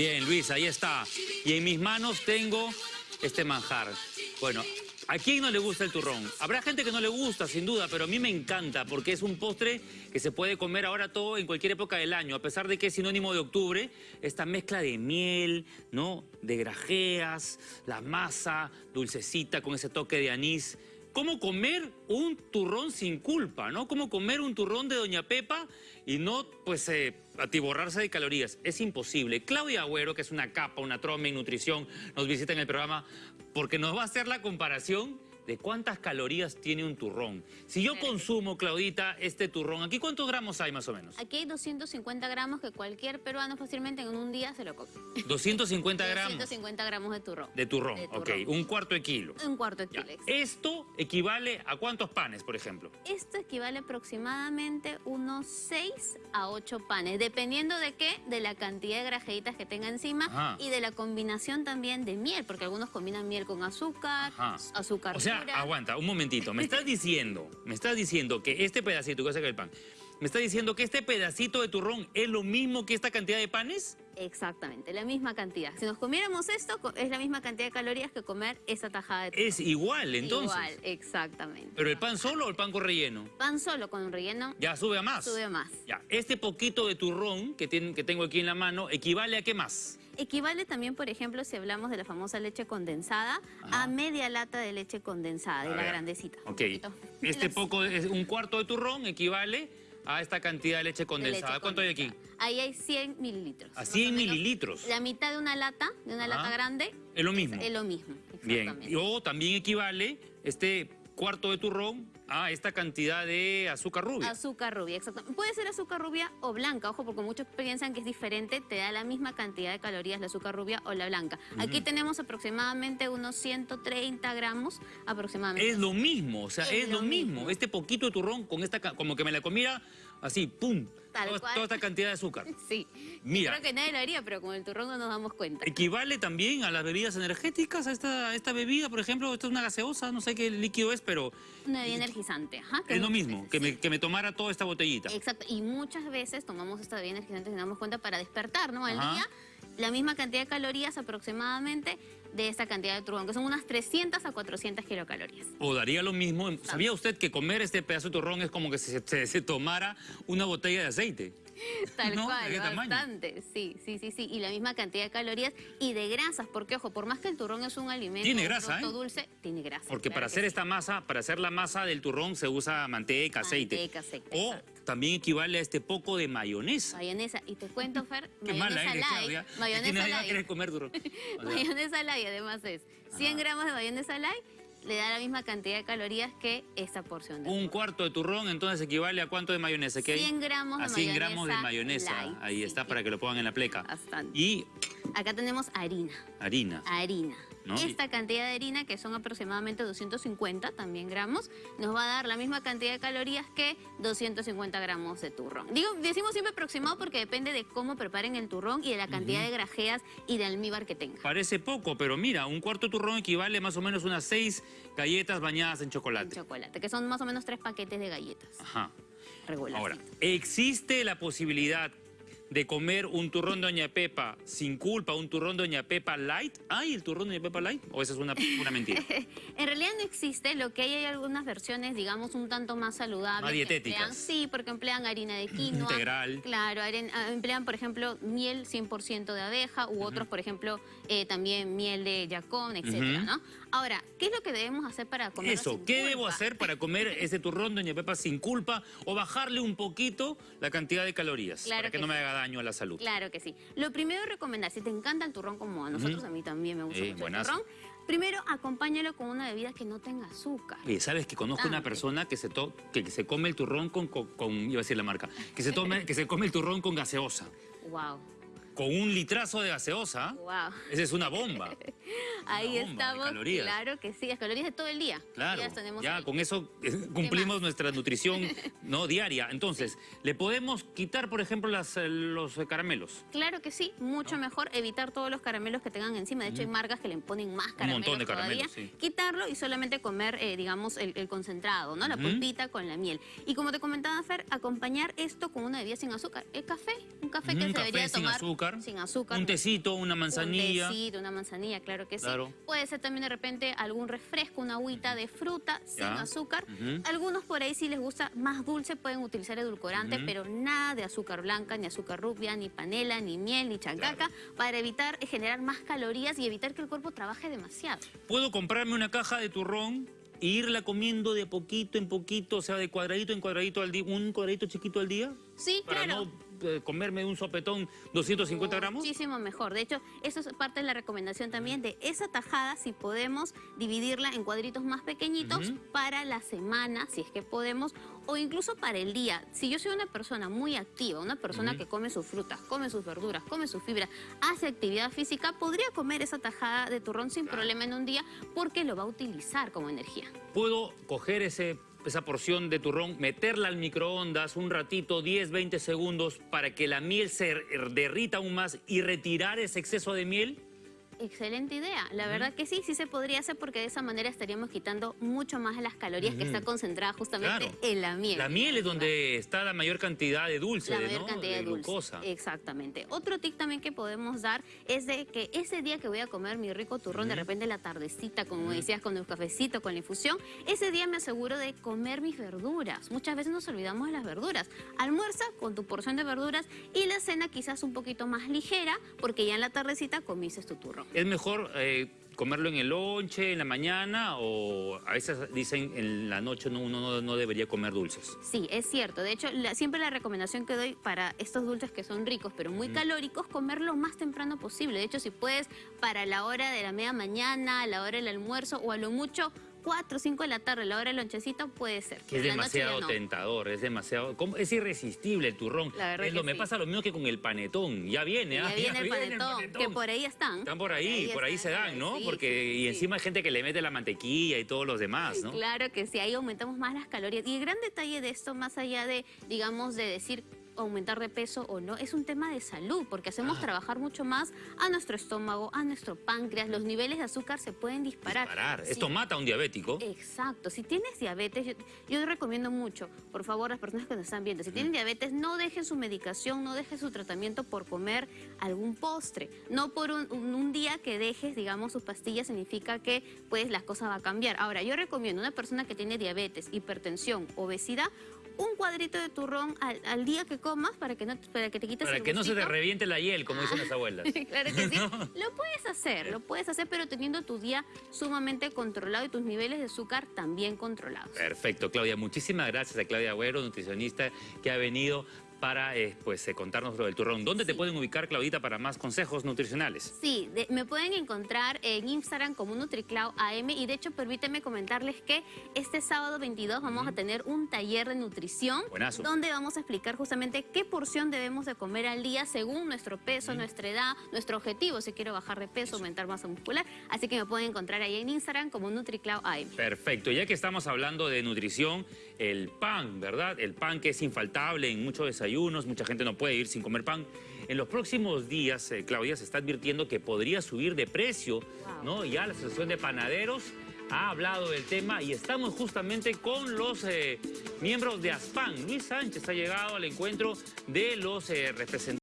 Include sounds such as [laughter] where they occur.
Bien, Luis, ahí está. Y en mis manos tengo este manjar. Bueno, ¿a quién no le gusta el turrón? Habrá gente que no le gusta, sin duda, pero a mí me encanta porque es un postre que se puede comer ahora todo en cualquier época del año, a pesar de que es sinónimo de octubre, esta mezcla de miel, ¿no? De grajeas, la masa dulcecita con ese toque de anís cómo comer un turrón sin culpa, ¿no? Cómo comer un turrón de Doña Pepa y no, pues, eh, atiborrarse de calorías. Es imposible. Claudia Agüero, que es una capa, una troma en nutrición, nos visita en el programa porque nos va a hacer la comparación de cuántas calorías tiene un turrón. Si yo consumo, Claudita, este turrón, ¿aquí cuántos gramos hay más o menos? Aquí hay 250 gramos que cualquier peruano fácilmente en un día se lo come. 250 gramos. 250 gramos de turrón. De turrón, ok. Un cuarto de kilo. Un cuarto de kilo, Esto equivale a cuántos panes, por ejemplo? Esto equivale aproximadamente unos 6 a 8 panes, dependiendo de qué, de la cantidad de grajeitas que tenga encima y de la combinación también de miel, porque algunos combinan miel con azúcar, azúcar o sea, aguanta, un momentito. Me estás diciendo, me estás diciendo que este pedacito, que el pan, me estás diciendo que este pedacito de turrón es lo mismo que esta cantidad de panes? Exactamente, la misma cantidad. Si nos comiéramos esto, es la misma cantidad de calorías que comer esa tajada de turrón. Es igual, entonces. Igual, exactamente. ¿Pero el pan solo o el pan con relleno? Pan solo con relleno. Ya, sube a más. Sube a más. Ya, este poquito de turrón que, que tengo aquí en la mano, ¿equivale a qué más? Equivale también, por ejemplo, si hablamos de la famosa leche condensada, a media lata de leche condensada, de la grandecita. Ok. Este poco, un cuarto de turrón equivale a esta cantidad de leche condensada. ¿Cuánto hay aquí? Ahí hay 100 mililitros. ¿A 100 mililitros? La mitad de una lata, de una lata grande. Es lo mismo. Es, lo mismo, Bien. O también equivale este cuarto de turrón a esta cantidad de azúcar rubia. Azúcar rubia, exacto. Puede ser azúcar rubia o blanca, ojo, porque muchos piensan que es diferente, te da la misma cantidad de calorías la azúcar rubia o la blanca. Aquí tenemos aproximadamente unos 130 gramos aproximadamente. Es lo mismo, o sea, es, lo, mismo. Este poquito de turrón con esta, como que me la comiera así, pum, toda, esta cantidad de azúcar. [laughs] Sí. Mira. Creo que nadie lo haría, pero con el turrón no nos damos cuenta. ¿Equivale también a las bebidas energéticas, a esta, esta bebida, por ejemplo? Esto es una gaseosa, no sé qué líquido es, pero... Una bebida energizante, ajá. Es lo mismo, que, me, que, me, tomara toda esta botellita. Exacto, y muchas veces tomamos esta bebida energizante y nos damos cuenta para despertar, ¿no? Al día, la misma cantidad de calorías aproximadamente de esta cantidad de turrón, que son unas 300 a 400 kilocalorías. O daría lo mismo. ¿Sabía usted que comer este pedazo de turrón es como que se, se tomara una botella de aceite? [laughs] Tal cual, bastante. Sí, sí, sí, sí. Y la misma cantidad de calorías y de grasas, porque ojo, por más que el turrón es un alimento tiene grasa, ¿eh? dulce, tiene grasa. Porque para hacer esta masa, para hacer la masa del turrón se usa manteca, aceite. Manteca, aceite. O también equivale a este poco de mayonesa. Mayonesa. Y te cuento, Fer, [laughs] Qué mayonesa mala light. Mayonesa light. comer turrón. [laughs] mayonesa light, además es 100 gramos de mayonesa light le da la misma cantidad de calorías que esta porción de Un cuarto de turrón, entonces equivale a cuánto de mayonesa? ¿Qué 100 gramos de a 100 gramos de mayonesa. Ahí está, para que lo pongan en la pleca. Bastante. Y... Acá tenemos harina. Harina. Harina. Esta cantidad de harina, que son aproximadamente 250 también gramos, nos va a dar la misma cantidad de calorías que 250 gramos de turrón. Digo, decimos siempre aproximado porque depende de cómo preparen el turrón y de la cantidad de grajeas y de almíbar que tenga. Parece poco, pero mira, un cuarto de turrón equivale más o menos unas seis galletas bañadas en chocolate. En chocolate, que son más o menos tres paquetes de galletas. Ajá. Ahora, ¿existe la posibilidad de comer un turrón de Doña Pepa sin culpa, un turrón de Doña Pepa light. ¿Hay el turrón Doña Pepa light? ¿O esa es una, una mentira? [laughs] en realidad no existe. Lo que hay hay algunas versiones, digamos, un tanto más saludables. Más dietéticas. sí, porque emplean harina de quinoa. [clears throat] Integral. Claro, ah, emplean, por ejemplo, miel 100% de abeja u otros, por ejemplo, eh, también miel de yacón, etcétera, ¿no? Ahora, ¿qué es lo que debemos hacer para comer Eso, ¿qué debo hacer para comer [laughs] ese turrón de Doña Pepa sin culpa o bajarle un poquito la cantidad de calorías para que, no me haga daño a la salud. Claro que sí. Lo primero recomendar, si te encanta el turrón como a nosotros, a mí también me gusta mucho el turrón, primero acompáñalo con una bebida que no tenga azúcar. Y sabes que conozco una persona que se, que se come el turrón con, con, iba a decir la marca, que se, tome, que se come el turrón con gaseosa. Wow con un litrazo de gaseosa, wow. esa es una bomba. [laughs] [laughs] Ahí bomba estamos. calorías. Claro que sí, las calorías de todo el día. Claro, Ya ya con eso eh, cumplimos nuestra nutrición [laughs] no diaria. Entonces, ¿le podemos quitar, por ejemplo, las, eh, los caramelos? Claro que sí, mucho mejor evitar todos los caramelos que tengan encima. De hecho, hay marcas que le ponen más caramelos montón de todavía. caramelos, sí. Quitarlo y solamente comer, eh, digamos, el, el concentrado, ¿no? La Ujú. pulpita con la miel. Y como te comentaba, Fer, acompañar esto con una bebida sin azúcar. El café, un café que Un se café debería sin tomar azúcar, sin azúcar. Un tecito, una manzanilla. Un tecito, una manzanilla, claro que sí. Claro. Puede ser también de repente algún refresco, una agüita de fruta sin Ya. azúcar. Algunos por ahí si les gusta más dulce pueden utilizar edulcorante, pero nada de azúcar blanca, ni azúcar rubia, ni panela, ni miel, ni chancaca, para evitar eh, generar más calorías y evitar que el cuerpo trabaje demasiado. Puedo comprarme una caja de turrón e irla comiendo de poquito en poquito, o sea, de cuadradito en cuadradito al día, un cuadradito chiquito al día, Sí, para claro. no eh, comerme un sopetón 250 gramos. Muchísimo mejor. De hecho, eso es parte de la recomendación también de esa tajada, si podemos dividirla en cuadritos más pequeñitos para la semana, si es que podemos, o incluso para el día. Si yo soy una persona muy activa, una persona que come sus frutas, come sus verduras, come sus fibras, hace actividad física, podría comer esa tajada de turrón sin problema en un día porque lo va a utilizar como energía. Puedo coger ese, esa porción de turrón, meterla al microondas un ratito, 10, 20 segundos, para que la miel se derrita aún más y retirar ese exceso de miel. Excelente idea. La verdad que sí, sí se podría hacer porque de esa manera estaríamos quitando mucho más de las calorías que está concentrada justamente Claro. en la miel. La miel es donde está la mayor cantidad de dulce, la de, mayor ¿no? cantidad de, dulce. glucosa. Exactamente. Otro tip también que podemos dar es de que ese día que voy a comer mi rico turrón, de repente la tardecita, como Ujú. decías, con el cafecito, con la infusión, ese día me aseguro de comer mis verduras. Muchas veces nos olvidamos de las verduras. Almuerza con tu porción de verduras y la cena quizás un poquito más ligera, porque ya en la tardecita comiste tu turrón. ¿Es mejor eh, comerlo en el lonche, en la mañana o a veces dicen en la noche no, uno no, no debería comer dulces? Sí, es cierto. De hecho, la- siempre la recomendación que doy para estos dulces que son ricos pero muy Ujú. calóricos, comer lo más temprano posible. De hecho, si puedes para la hora de la media mañana, a la hora del almuerzo o a lo mucho 4 o 5 de la tarde, la hora del lonchecito, puede ser. Que es la demasiado no. tentador, es demasiado... ¿cómo? Es irresistible el turrón. La verdad Es lo, que me sí. pasa lo mismo que con el panetón. Ya viene, Ya ah, viene el panetón, que por ahí están. Están por ahí, por ahí se dan, ¿no? sí, Porque sí, y encima hay gente que le mete la mantequilla y todos los demás, ¿no? Claro que sí, ahí aumentamos más las calorías. Y el gran detalle de esto, más allá de, digamos, de decir aumentar de peso o no, es un tema de salud, porque hacemos Ah. trabajar mucho más a nuestro estómago, a nuestro páncreas, los niveles de azúcar se pueden disparar. Sí. Esto mata a un diabético. Exacto, si tienes diabetes, yo, yo recomiendo mucho, por favor, las personas que nos están viendo, si tienen diabetes, no dejen su medicación, no dejen su tratamiento por comer algún postre. No por un, un- un día que dejes, digamos, sus pastillas significa que pues las cosas va a cambiar. Ahora, yo recomiendo a una persona que tiene diabetes, hipertensión, obesidad, un cuadrito de turrón al, al día que comas para que, no, para que te quites Para el que no se te reviente la hiel, como dicen las abuelas. [laughs] Claro que sí. [laughs] Lo puedes hacer, lo puedes hacer, pero teniendo tu día sumamente controlado y tus niveles de azúcar también controlados. Perfecto, Claudia. Muchísimas gracias a Claudia Agüero, nutricionista, que ha venido para eh, pues, eh, contarnos lo del turrón. ¿Dónde te pueden ubicar, Claudita, para más consejos nutricionales? Sí, de- me pueden encontrar en Instagram como NutriClau AM y de hecho permíteme comentarles que este sábado 22 vamos a tener un taller de nutrición Buenazo. donde vamos a explicar justamente qué porción debemos de comer al día según nuestro peso, nuestra edad, nuestro objetivo, si quiero bajar de peso, aumentar masa muscular. Así que me pueden encontrar ahí en Instagram como NutriClau AM. Perfecto, ya que estamos hablando de nutrición, el pan, ¿verdad? El pan que es infaltable en muchos desayunos, mucha gente no puede ir sin comer pan. En los próximos días, eh, Claudia, se está advirtiendo que podría subir de precio, Wow. ¿no? Ya la Asociación de Panaderos ha hablado del tema y estamos justamente con los eh, miembros de ASPAN. Luis Sánchez ha llegado al encuentro de los eh, representantes